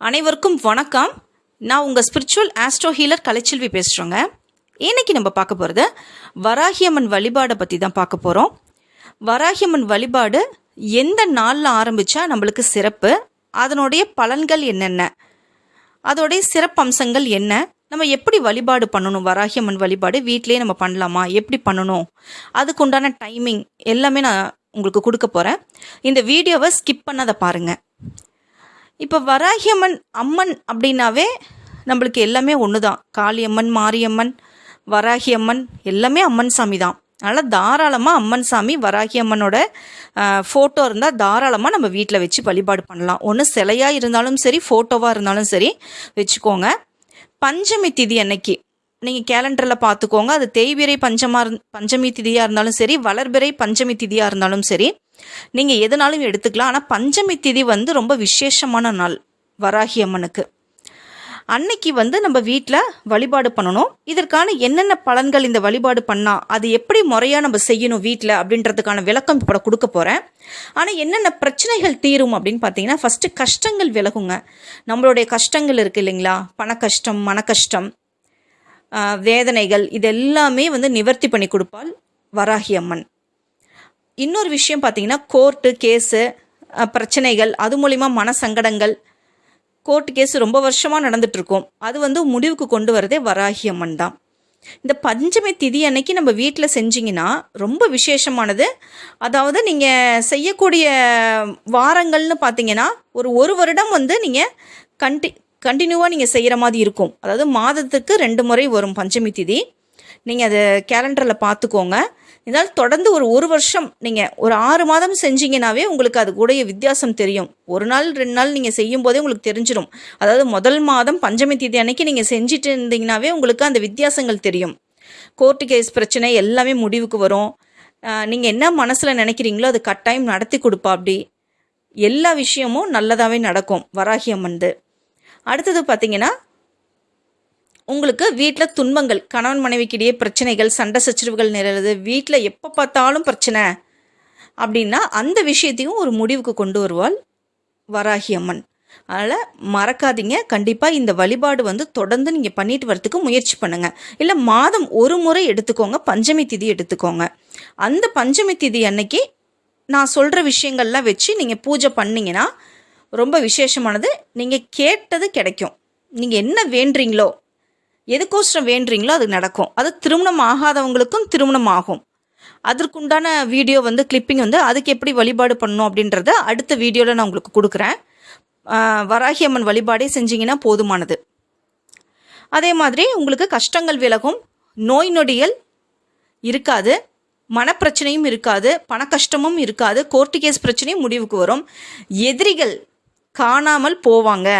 அனைவருக்கும் வணக்கம். நான் உங்கள் ஸ்பிரிச்சுவல் ஆஸ்ட்ரோ ஹீலர் கலைச்செல்வி பேசுகிறோங்க இன்றைக்கி நம்ம பார்க்க போகிறது வராகியம்மன் வழிபாடை பற்றி தான் பார்க்க போகிறோம் வராகியம்மன் வழிபாடு எந்த நாளில் ஆரம்பித்தா நம்மளுக்கு சிறப்பு? அதனுடைய பலன்கள் என்னென்ன? அதோடைய சிறப்பம்சங்கள் என்ன? நம்ம எப்படி வழிபாடு பண்ணணும்? வராகியம்மன் வழிபாடு வீட்டிலே நம்ம பண்ணலாமா? எப்படி பண்ணணும்? அதுக்குண்டான டைமிங் எல்லாமே நான் உங்களுக்கு கொடுக்க போகிறேன் இந்த வீடியோவை ஸ்கிப் பண்ணாத பாருங்கள் இப்போ வராகியம்மன் அம்மன் அப்படின்னாவே நம்மளுக்கு எல்லாமே ஒன்று தான் காளியம்மன் மாரியம்மன் வராகியம்மன் எல்லாமே அம்மன் சாமி தான் அதனால் தாராளமாக அம்மன் சாமி வராகியம்மனோட ஃபோட்டோ இருந்தால் தாராளமாக நம்ம வீட்டில் வச்சு வழிபாடு பண்ணலாம். ஒன்று சிலையாக இருந்தாலும் சரி ஃபோட்டோவாக இருந்தாலும் சரி வச்சுக்கோங்க. பஞ்சமி திதி அன்னைக்கு நீங்கள் கேலண்டரில் பார்த்துக்கோங்க அது தேய்பிரை பஞ்சமாக இருந் பஞ்சமி திதியாக இருந்தாலும் சரி வளர்பிறை பஞ்சமி திதியாக இருந்தாலும் சரி நீங்கள் எதுனாலும் எடுத்துக்கலாம். ஆனால் பஞ்சமி திதி வந்து ரொம்ப விசேஷமான நாள் வராகி அம்மனுக்கு. அன்னைக்கு வந்து நம்ம வீட்டில் வழிபாடு பண்ணணும். இதற்கான என்னென்ன பலன்கள் இந்த வழிபாடு பண்ணால் அது எப்படி முறையாக நம்ம செய்யணும் வீட்டில் அப்படின்றதுக்கான விளக்கம் இப்போ கொடுக்க போகிறேன் ஆனால் என்னென்ன பிரச்சனைகள் தீரும் அப்படின்னு பார்த்தீங்கன்னா ஃபஸ்ட்டு கஷ்டங்கள் விலகுங்க. நம்மளுடைய கஷ்டங்கள் இருக்குது இல்லைங்களா? பண கஷ்டம் மன கஷ்டம் வேதனைகள் இது எல்லாமே வந்து நிவர்த்தி பண்ணி கொடுப்பாள் வராகி அம்மன். இன்னொரு விஷயம் பார்த்தீங்கன்னா கோர்ட்டு கேஸு பிரச்சனைகள் அது மூலிமா மன சங்கடங்கள் கோர்ட்டு கேஸ் ரொம்ப வருஷமாக நடந்துட்டுருக்கோம். அது வந்து முடிவுக்கு கொண்டு வரதே வராகி அம்மன் தான். இந்த பஞ்சமி திதி அன்னைக்கு நம்ம வீட்டில் செஞ்சிங்கன்னா ரொம்ப விசேஷமானது. அதாவது நீங்கள் செய்யக்கூடிய வாரங்கள்னு பார்த்தீங்கன்னா ஒரு ஒரு வருடம் வந்து நீங்கள் கண்டி கண்டினியூவாக நீங்கள் செய்கிற மாதிரி இருக்கும். அதாவது மாதத்துக்கு ரெண்டு முறை வரும் பஞ்சமி திதி. நீங்கள் அதை கேலண்டரில் பார்த்துக்கோங்க. இதனால் தொடர்ந்து ஒரு ஒரு வருஷம் நீங்கள் ஒரு ஆறு மாதம் செஞ்சீங்கன்னாவே உங்களுக்கு அது கூடய வித்தியாசம் தெரியும். ஒரு நாள் ரெண்டு நாள் நீங்கள் செய்யும் போதே உங்களுக்கு தெரிஞ்சிடும் அதாவது முதல் மாதம் பஞ்சமி தேதி அன்னைக்கு நீங்கள் செஞ்சுட்டு இருந்தீங்கன்னாவே உங்களுக்கு அந்த வித்தியாசங்கள் தெரியும். கோர்ட்டு கேஸ் பிரச்சனை எல்லாமே முடிவுக்கு வரும். நீங்கள் என்ன மனசில் நினைக்கிறீங்களோ அது கட்டாயம் நடத்தி கொடுப்பா அப்படி. எல்லா விஷயமும் நல்லதாகவே நடக்கும் வராகி அம்மன்து அடுத்தது பார்த்தீங்கன்னா உங்களுக்கு வீட்டில் துன்பங்கள் கணவன் மனைவிக்கிடையே பிரச்சனைகள் சண்டை சச்சரவுகள் நிகழுது வீட்டில் எப்போ பார்த்தாலும் பிரச்சனை அப்படின்னா அந்த விஷயத்தையும் ஒரு முடிவுக்கு கொண்டு வருவாள் வராகி அம்மன். அதனால் மறக்காதீங்க. கண்டிப்பாக இந்த வழிபாடு வந்து தொடர்ந்து நீங்கள் பண்ணிட்டு வரதுக்கு முயற்சி பண்ணுங்கள் இல்லை மாதம் ஒரு முறை எடுத்துக்கோங்க. பஞ்சமி திதி எடுத்துக்கோங்க. அந்த பஞ்சமி திதி அன்னைக்கு நான் சொல்கிற விஷயங்கள்லாம் வச்சு நீங்கள் பூஜை பண்ணிங்கன்னா ரொம்ப விசேஷமானது. நீங்கள் கேட்டது கிடைக்கும். நீங்கள் என்ன வேண்டுறீங்களோ எதுக்கோசரம் வேண்டுறீங்களோ அது நடக்கும். அது திருமணம் ஆகாதவங்களுக்கும் திருமணம் ஆகும் அதற்குண்டான வீடியோ வந்து கிளிப்பிங் வந்து அதுக்கு எப்படி வழிபாடு பண்ணணும் அப்படின்றத அடுத்த வீடியோவில் நான் உங்களுக்கு கொடுக்குறேன். வராகி அம்மன் வழிபாடே செஞ்சிங்கன்னா போதுமானது. அதே மாதிரி உங்களுக்கு கஷ்டங்கள் விலகும். நோய் நொடிகள் இருக்காது. மனப்பிரச்சனையும் இருக்காது. பண கஷ்டமும் இருக்காது. கோர்ட்டு கேஸ் பிரச்சனையும் முடிவுக்கு வரும். எதிரிகள் காணாமல் போவாங்க.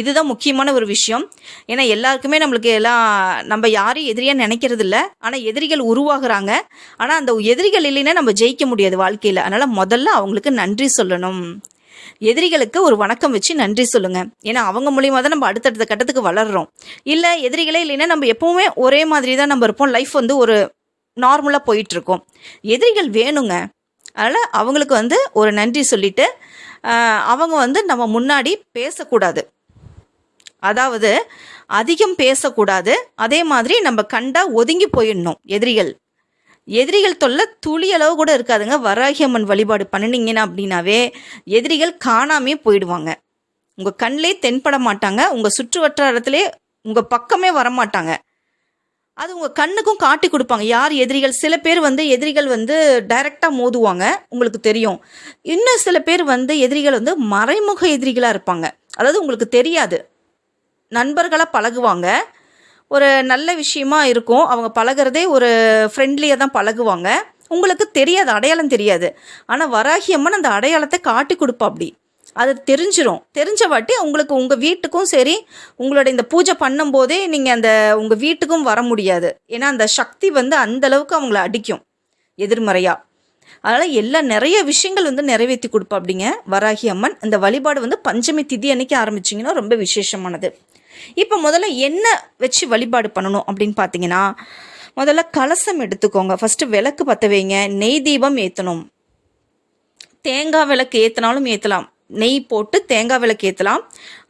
இதுதான் முக்கியமான ஒரு விஷயம். ஏன்னா எல்லாருக்குமே நம்மளுக்கு எல்லாம் நம்ம யாரையும் எதிரியாக நினைக்கிறது இல்லை ஆனால் எதிரிகள் உருவாகிறாங்க. ஆனால் அந்த எதிரிகள் இல்லைன்னா நம்ம ஜெயிக்க முடியாது வாழ்க்கையில். அதனால் முதல்ல அவங்களுக்கு நன்றி சொல்லணும். எதிரிகளுக்கு ஒரு வணக்கம் வச்சு நன்றி சொல்லுங்க. ஏன்னா அவங்க மூலியமாக தான் நம்ம அடுத்தடுத்த கட்டத்துக்கு வளர்றோம். இல்லை எதிரிகளே இல்லைன்னா நம்ம எப்பவுமே ஒரே மாதிரி தான் நம்ம இருப்போம். லைஃப் வந்து ஒரு நார்மலாக போயிட்டுருக்கோம். எதிரிகள் வேணுங்க. அதனால் அவங்களுக்கு வந்து ஒரு நன்றி சொல்லிட்டு அவங்க வந்து நம்ம முன்னாடி பேசக்கூடாது. அதாவது அதிகம் பேசக்கூடாது. அதே மாதிரி நம்ம கண்டா ஒதுங்கி போயிடணும். எதிரிகள். எதிரிகள் தொல்லை துளி அளவு கூட இருக்காதுங்க. வராகியம்மன் வழிபாடு பண்ணினீங்கன்னா அப்படின்னாவே எதிரிகள் காணாமே போயிடுவாங்க. உங்கள் கண்ணிலே தென்பட மாட்டாங்க. உங்கள் சுற்று வட்டாரத்திலே உங்கள் பக்கமே வரமாட்டாங்க. அது உங்கள் கண்ணுக்கும் காட்டி கொடுப்பாங்க. யார் எதிரிகள்? சில பேர் வந்து எதிரிகள் வந்து டைரெக்டாக மோதுவாங்க. உங்களுக்கு தெரியும். இன்னும் சில பேர் வந்து எதிரிகள் வந்து மறைமுக எதிரிகளாக இருப்பாங்க. அதாவது உங்களுக்கு தெரியாது. நண்பர்களாக பழகுவாங்க. ஒரு நல்ல விஷயமா இருக்கும். அவங்க பழகுறதே ஒரு ஃப்ரெண்ட்லியாக தான் பழகுவாங்க. உங்களுக்கு தெரியாது அடையாளம் தெரியாது. ஆனால் வராகி அம்மன் அந்த அடையாளத்தை காட்டி கொடுப்பா அப்படி அது தெரிஞ்சிடும் தெரிஞ்ச வாட்டி உங்களுக்கு உங்கள் வீட்டுக்கும் சரி உங்களோட இந்த பூஜை பண்ணும்போதே நீங்கள் அந்த உங்கள் வீட்டுக்கும் வர முடியாது. ஏன்னா அந்த சக்தி வந்து அந்த அளவுக்கு அவங்கள அடிக்கும். எதிர்மறையாக அதனால் எல்லா நிறைய விஷயங்கள் வந்து நிறைவேற்றி கொடுப்பா அப்படிங்க வராகி அம்மன் இந்த வழிபாடு வந்து பஞ்சமி திதி அன்னைக்கு ஆரம்பிச்சிங்கன்னா ரொம்ப விசேஷமானது. இப்போ முதல்ல என்ன வச்சு வழிபாடு பண்ணணும் அப்படின்னு பார்த்தீங்கன்னா முதல்ல கலசம் எடுத்துக்கோங்க. ஃபஸ்ட்டு விளக்கு பற்ற வைங்க. நெய் தீபம் ஏற்றணும் தேங்காய் விளக்கு ஏற்றினாலும் ஏற்றலாம் நெய் போட்டு தேங்காய் விளக்கு ஏற்றலாம்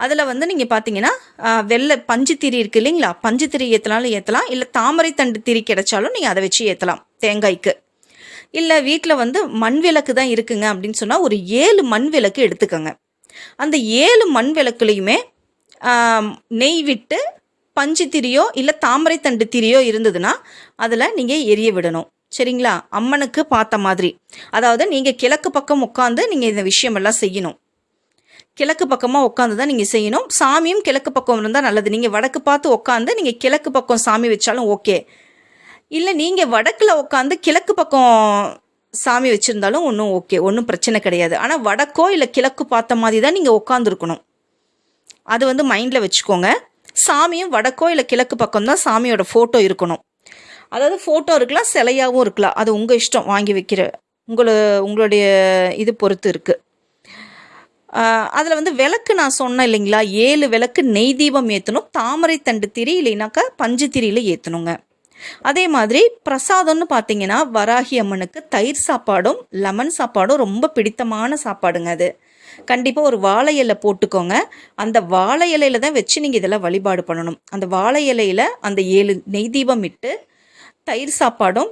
அதில் வந்து நீங்கள் பார்த்தீங்கன்னா வெள்ளை பஞ்சு திரி இருக்குது இல்லைங்களா? பஞ்சு திரி ஏற்றனாலும் ஏற்றலாம் இல்லை தாமரை தண்டு திரி கிடைச்சாலும் நீங்கள் அதை வச்சு ஏற்றலாம் தேங்காய்க்கு. இல்லை வீட்டில் வந்து மண் விளக்கு தான் இருக்குங்க அப்படின்னு சொன்னால் ஒரு ஏழு மண் விளக்கு எடுத்துக்கோங்க. அந்த ஏழு மண் விளக்குலையுமே நெய் விட்டு பஞ்சு திரியோ இல்லை தாமரை தண்டு திரியோ இருந்ததுன்னா அதில் நீங்கள் எரிய விடணும். சரிங்களா? அம்மனுக்கு பார்த்த மாதிரி. அதாவது நீங்கள் கிழக்கு பக்கம் உட்காந்து நீங்கள் இந்த விஷயமெல்லாம் செய்யணும். கிழக்கு பக்கமாக உட்காந்து தான் நீங்கள் செய்யணும். சாமியும் கிழக்கு பக்கம் இருந்தால் நல்லது. நீங்கள் வடக்கு பார்த்து உட்காந்து நீங்கள் கிழக்கு பக்கம் சாமி வச்சாலும் ஓகே. இல்லை நீங்கள் வடக்கில் உட்காந்து கிழக்கு பக்கம் சாமி வச்சுருந்தாலும் ஒன்றும் ஓகே. ஒன்றும் பிரச்சனை கிடையாது. ஆனால் வடக்கோ இல்லை கிழக்கு பார்த்த மாதிரி தான் நீங்கள் உட்காந்துருக்கணும் அது வந்து மைண்டில் வச்சுக்கோங்க. சாமியும் வடக்கோ இல்லை கிழக்கு பக்கம் தான் சாமியோட ஃபோட்டோ இருக்கணும். அதாவது ஃபோட்டோ இருக்கலாம் சிலையாகவும் இருக்கலாம். அது உங்கள் இஷ்டம் வாங்கி வைக்கிற உங்களை உங்களுடைய இது பொறுத்து இருக்குது அதில் வந்து விளக்கு நான் சொன்னேன் இல்லைங்களா? ஏழு விளக்கு நெய் தீபம் ஏற்றணும் தாமரை தண்டு திரி இல்லைனாக்கா பஞ்சு திரியில் ஏற்றணுங்க அதே மாதிரி பிரசாதம்னு பார்த்தீங்கன்னா வராகி அம்மனுக்கு தயிர் சாப்பாடும் லெமன் சாப்பாடும் ரொம்ப பிடித்தமான சாப்பாடுங்க அது. கண்டிப்பாக ஒரு வாழை இலை போட்டுக்கோங்க. அந்த வாழை இலையில தான் வச்சு நீங்கள் இதெல்லாம் வழிபாடு பண்ணணும். அந்த வாழை இலையில அந்த ஏழு நெய் தீபம் இட்டு தயிர் சாப்பாடும்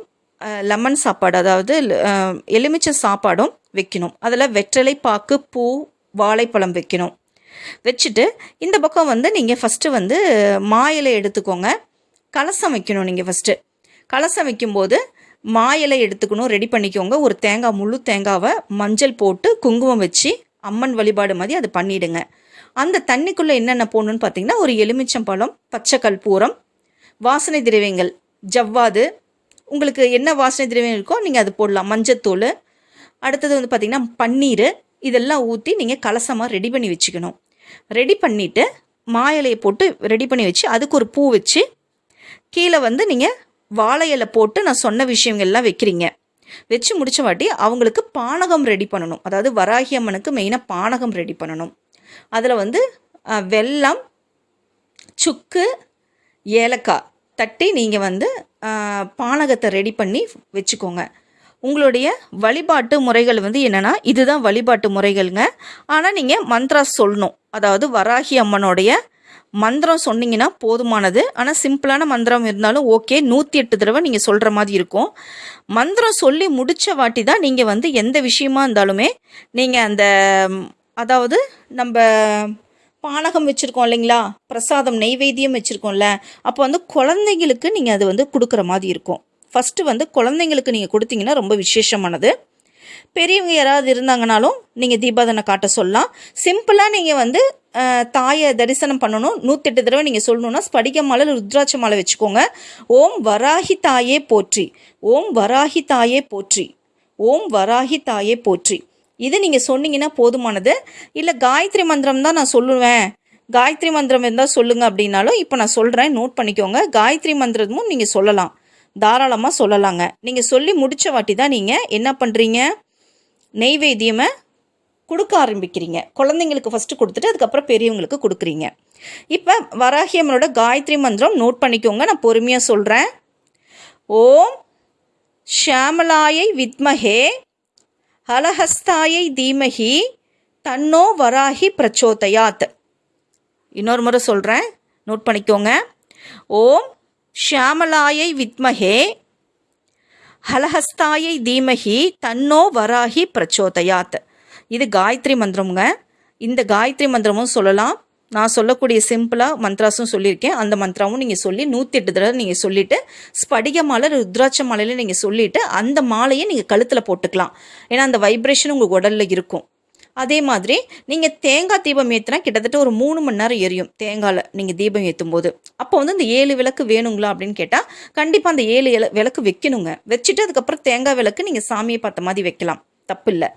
லெமன் சாப்பாடு அதாவது எலுமிச்சை சாப்பாடும் வைக்கணும். அதில் வெற்றிலை பாக்கு பூ வாழைப்பழம் வைக்கணும். வச்சுட்டு இந்த பக்கம் வந்து நீங்கள் ஃபஸ்ட்டு வந்து மா இலை எடுத்துக்கோங்க. கலசம் வைக்கணும் நீங்கள் ஃபஸ்ட்டு கலசம் வைக்கும்போது மா இலை எடுத்துக்கணும் ரெடி பண்ணிக்கோங்க. ஒரு தேங்காய் முழு தேங்காவை மஞ்சள் போட்டு குங்குமம் வச்சு அம்மன் வழிபாடு மாதிரி அது பண்ணிடுங்க. அந்த தண்ணிக்குள்ளே என்னென்ன போடணும்னு பார்த்தீங்கன்னா ஒரு எலுமிச்சம்பழம் பச்சை கற்பூரம் வாசனை திரவியங்கள் ஜவ்வாது. உங்களுக்கு என்ன வாசனை திரவியம் இருக்கோ நீங்கள் அது போடலாம். மஞ்சத்தூள். அடுத்தது வந்து பார்த்திங்கன்னா பன்னீர். இதெல்லாம் ஊற்றி நீங்கள் கலசமாக ரெடி பண்ணி வச்சுக்கணும். ரெடி பண்ணிவிட்டு மா இலையை போட்டு ரெடி பண்ணி வச்சு அதுக்கு ஒரு பூ வச்சு கீழே வந்து நீங்கள் வாழை இலை போட்டு நான் சொன்ன விஷயங்கள்லாம் வைக்கிறீங்க. வச்சு முடிச்ச வாட்டி அவங்களுக்கு பானகம் ரெடி பண்ணணும். அதாவது வராகி அம்மனுக்கு மெயினாக பானகம் ரெடி பண்ணணும். அதில் வந்து வெல்லம் சுக்கு ஏலக்காய் தட்டி நீங்கள் வந்து பானகத்தை ரெடி பண்ணி வச்சுக்கோங்க. உங்களுடைய வழிபாட்டு முறைகள் வந்து என்னென்னா இதுதான் வழிபாட்டு முறைகள்ங்க. ஆனால் நீங்கள் மந்த்ரா சொல்லணும். அதாவது வராகி அம்மனுடைய மந்திரம் சொன்னீங்கன்னா போதுமானது. ஆனால் சிம்பிளான மந்திரம் இருந்தாலும் ஓகே. நூற்றி எட்டு தடவை நீங்கள் சொல்கிற மாதிரி இருக்கும். மந்திரம் சொல்லி முடித்த வாட்டி தான் நீங்கள் வந்து எந்த விஷயமா இருந்தாலுமே நீங்கள் அந்த அதாவது நம்ம பானகம் வச்சுருக்கோம் இல்லைங்களா? பிரசாதம் நெய்வேத்தியம் வச்சுருக்கோம்ல. அப்போ வந்து குழந்தைங்களுக்கு நீங்கள் அது வந்து கொடுக்குற மாதிரி இருக்கும். ஃபஸ்ட்டு வந்து குழந்தைங்களுக்கு நீங்கள் கொடுத்தீங்கன்னா ரொம்ப விசேஷமானது. பெரியவங்க யாராவது இருந்தாங்கனாலும் நீங்கள் தீபாதனை காட்ட சொல்லலாம். சிம்பிளாக நீங்கள் வந்து தாயை தரிசனம் பண்ணணும். நூற்றெட்டு தடவை நீங்கள் சொல்லணும்னா ஸ்படிக மாலை ருத்ராட்ச மாலை வச்சுக்கோங்க. ஓம் வராகி தாயே போற்றி. ஓம் வராகி தாயே போற்றி. ஓம் வராகி தாயே போற்றி. இது நீங்கள் சொன்னீங்கன்னா போதுமானது. இல்லை காயத்ரி மந்திரம் தான் நான் சொல்லுவேன். காயத்ரி மந்திரம் இருந்தால் சொல்லுங்கள் அப்படின்னாலும் இப்போ நான் சொல்கிறேன் நோட் பண்ணிக்கோங்க. காயத்ரி மந்திரமும் நீங்கள் சொல்லலாம். தாராளமாக சொல்லலாங்க. நீங்கள் சொல்லி முடித்த வாட்டி தான் நீங்கள் என்ன பண்ணுறீங்க நெய்வேத்தியமை கொடுக்க ஆரம்பிக்கிறீங்க. குழந்தைங்களுக்கு ஃபஸ்ட்டு கொடுத்துட்டு அதுக்கப்புறம் பெரியவங்களுக்கு கொடுக்குறீங்க. இப்போ வராகியம்மனோட காயத்ரி மந்திரம் நோட் பண்ணிக்கோங்க. நான் பொறுமையாக சொல்கிறேன் ஓம் ஷியாமலாயை வித்மஹே ஹலஹஸ்தாயை தீமஹி தன்னோ வராகி பிரச்சோதயாத். இன்னொரு முறை சொல்கிறேன் நோட் பண்ணிக்கோங்க. ஓம் ஷியாமலாயை வித்மஹே ஹலஹஸ்தாயை தீமகி தன்னோ வராகி பிரச்சோதயாத். இது காயத்ரி மந்திரமுங்க. இந்த காயத்ரி மந்திரமும் சொல்லலாம். நான் சொல்லக்கூடிய சிம்பிளாக மந்த்ராஸும் சொல்லியிருக்கேன். அந்த மந்த்ராவும் நீங்கள் சொல்லி நூற்றி எட்டு தடவை நீங்கள் சொல்லிவிட்டு ஸ்படிக மாலை ருத்ராட்ச மாலையில் நீங்கள் சொல்லிவிட்டு அந்த மாலையை நீங்கள் கழுத்தில் போட்டுக்கலாம். ஏன்னா அந்த வைப்ரேஷன் உங்கள் உடலில் இருக்கும். அதே மாதிரி நீங்கள் தேங்காய் தீபம் ஏற்றினா கிட்டத்தட்ட ஒரு மூணு மணி நேரம் எரியும். தேங்காயில் நீங்கள் தீபம் ஏற்றும் போது அப்போ வந்து இந்த ஏழு விளக்கு வேணுங்களா அப்படின்னு கேட்டால் கண்டிப்பாக அந்த ஏழு இல- விளக்கு வைக்கணுங்க. வச்சுட்டு அதுக்கப்புறம் தேங்காய் விளக்கு நீங்கள் சாமியை பார்த்த மாதிரி வைக்கலாம். தப்பில்லை.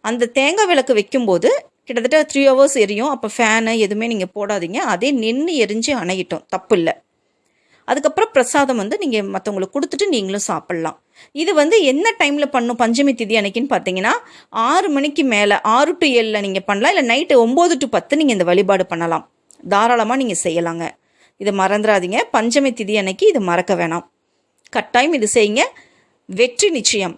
அந்த தேங்காய் விளக்கு வைக்கும்போது கிட்டத்தட்ட த்ரீ ஹவர்ஸ் எரியும். அப்போ ஃபேனு எதுவுமே நீங்கள் போடாதீங்க. அதே நின்று எரிஞ்சு அணையிட்டோம். தப்பில்லை. அதுக்கப்புறம் பிரசாதம் வந்து நீங்கள் மற்றவங்களுக்கு கொடுத்துட்டு நீங்களும் சாப்பிட்லாம். இது வந்து என்ன டைமில் பண்ணும்? பஞ்சமி திதி அன்னைக்குன்னு பார்த்தீங்கன்னா ஆறு மணிக்கு மேலே ஆறு டு ஏழில் நீங்கள் பண்ணலாம். இல்லை நைட்டு ஒம்பது டு பத்து நீங்கள் இந்த வழிபாடு பண்ணலாம். தாராளமாக நீங்கள் செய்யலாங்க. இதை மறந்துடாதீங்க. பஞ்சமி திதி அன்னைக்கு இது மறக்க வேணாம். கட்டாயம் இது செய்யுங்க. வெற்றி நிச்சயம்.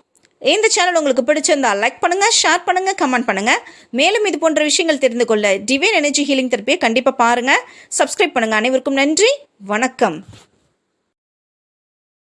இந்த சேனல் உங்களுக்கு பிடிச்சிருந்தா லைக் பண்ணுங்கள் ஷேர் பண்ணுங்கள் கமெண்ட் பண்ணுங்கள் மேலும் இது போன்ற விஷயங்கள் தெரிந்து கொள்ள டிவைன் எனர்ஜி ஹீலிங் தெரப்பியை கண்டிப்பாக பாருங்கள் சப்ஸ்கிரைப் பண்ணுங்கள் அனைவருக்கும் நன்றி. வணக்கம்.